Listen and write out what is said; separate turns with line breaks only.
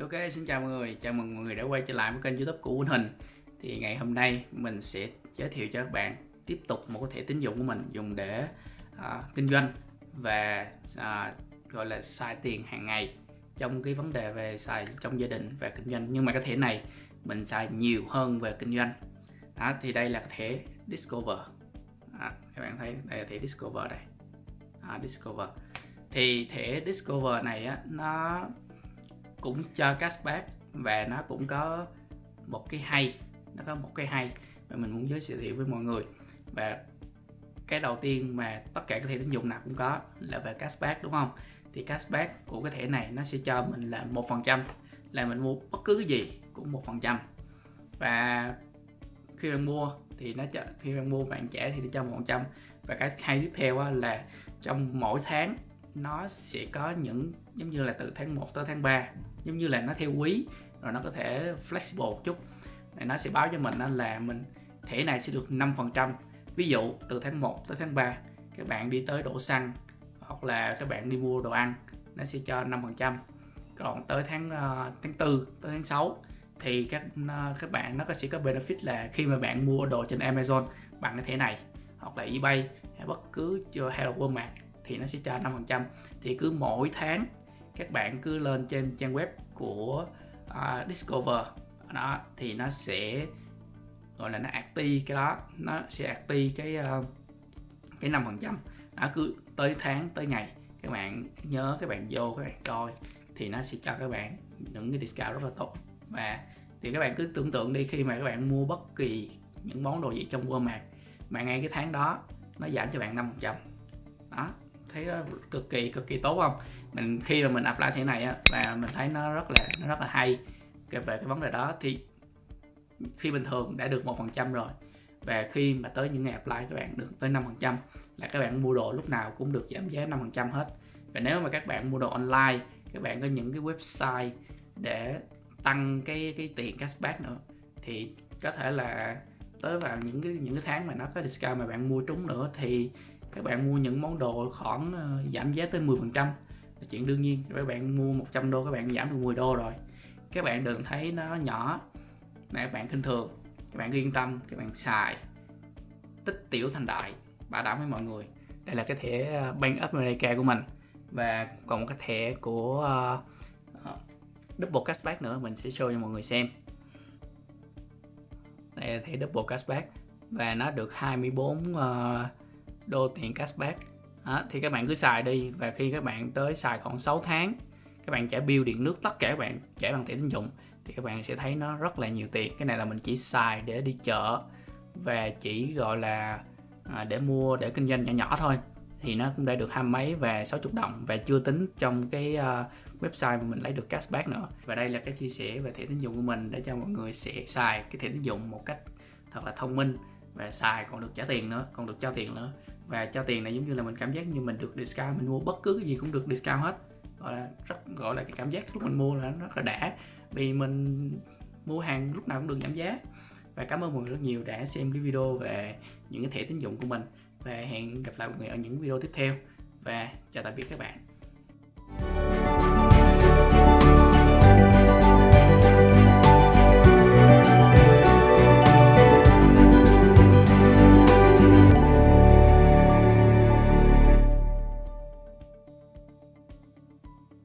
Ok, xin chào mọi người, chào mừng mọi người đã quay trở lại với kênh youtube của Quỳnh Hình Thì ngày hôm nay mình sẽ giới thiệu cho các bạn tiếp tục một cái thẻ tín dụng của mình dùng để uh, kinh doanh và uh, gọi là xài tiền hàng ngày trong cái vấn đề về xài trong gia đình và kinh doanh. Nhưng mà cái thẻ này mình xài nhiều hơn về kinh doanh. Đó, thì đây là cái thẻ Discover. À, các bạn thấy đây là thẻ Discover đây. À, Discover. Thì thẻ Discover này á nó cũng cho cashback và nó cũng có một cái hay, nó có một cái hay mà mình muốn giới thiệu với mọi người. Và cái đầu tiên mà tất cả các thẻ tín dụng nào cũng có là về cashback, đúng không? Thì cashback của cái thẻ này nó sẽ cho mình là một phần trăm, là mình mua bất cứ cái gì cũng một phần trăm. Và khi bạn mua thì nó cho khi bạn mua bạn trả thì nó cho một phần trăm. Và cái hay tiếp theo là trong mỗi tháng nó sẽ có những giống như là từ tháng 1 tới tháng 3 giống như là nó theo quý rồi nó có thể flexible một chút. Nó sẽ báo cho mình là mình thẻ này sẽ được 5% ví dụ từ tháng 1 tới tháng 3 các bạn đi tới đổ xăng hoặc là các bạn đi mua đồ ăn nó sẽ cho 5% còn tới tháng uh, tháng 4 tới tháng 6 thì các uh, các bạn nó sẽ có benefit là khi mà bạn mua đồ trên Amazon bằng cái thẻ này hoặc là eBay hay bất cứ hay là Walmart thì nó sẽ cho 5% thì cứ mỗi tháng các bạn cứ lên trên trang web của uh, Discover. Đó thì nó sẽ gọi là nó active cái đó. Nó sẽ active cái uh, cái năm phần trăm. Nó cứ tới tháng tới ngày các bạn nhớ các bạn vô các bạn coi thì nó sẽ cho các bạn những cái discount rất là tốt. Và thì các bạn cứ tưởng tượng đi khi mà các bạn mua bất kỳ những món đồ gì trong Walmart mà ngay cái tháng đó nó giảm cho bạn 5% đó thấy nó cực kỳ cực kỳ tốt không? Mình, khi mà mình apply thế này á và mình thấy nó rất là, nó rất là hay về cái vấn đề đó. Thì khi bình thường đã được một phần trăm rồi và khi mà tới những ngày apply các bạn được tới 5 phần trăm là các bạn mua đồ lúc nào cũng được giảm giá 5 phần trăm hết. Và nếu mà các bạn mua đồ online, các bạn có những cái website để tăng cái cái tiền cashback nữa, thì có thể là tới vào những cái những cái tháng mà nó có discount mà bạn mua trúng nữa thì các bạn mua những món đồ khoảng ờ, giảm giá tới 10% là chuyện đương nhiên các bạn mua 100 đô các bạn giảm được 10 đô rồi. Các bạn đừng thấy nó nhỏ này các bạn kinh thường. Các bạn yên tâm các bạn xài. Tích tiểu thành đại bảo đảm với mọi người. Đây là cái thẻ ờ, Bank of America của mình. Và còn một cái thẻ của uh, Double Cashback nữa mình sẽ show cho mọi người xem. Đây là thẻ Double Cashback. Và nó được 24 uh, đô tiền cashback. Đó, thì các bạn cứ xài đi và khi các bạn tới xài khoảng 6 tháng các bạn trả bill điện nước tất cả các bạn trả bằng thẻ tín dụng thì các bạn sẽ thấy nó rất là nhiều tiền. Cái này là mình chỉ xài để đi chợ và chỉ gọi là à, để mua để kinh doanh nhỏ nhỏ thôi. Thì nó cũng đã được hai mấy và 60 đồng và chưa tính trong cái uh, website mà mình lấy được cashback nữa. Và đây là cái chia sẻ về thẻ tín dụng của mình để cho mọi người sẽ xài cái thẻ tín dụng một cách thật là thông minh và xài, còn được trả tiền nữa, còn được cho tiền nữa. Và cho tiền này giống như là mình cảm giác như mình được discount, mình mua bất cứ cái gì cũng được discount hết. Gọi là rất, gọi là cái cảm giác lúc mình mua là nó rất là đã. Vì mình mua hàng lúc nào cũng được giảm giá. Và cảm ơn mọi người rất nhiều đã xem cái video về những cái thẻ tín dụng của mình. Và hẹn gặp lại mọi người ở những video tiếp theo. Và chào tạm biệt các bạn.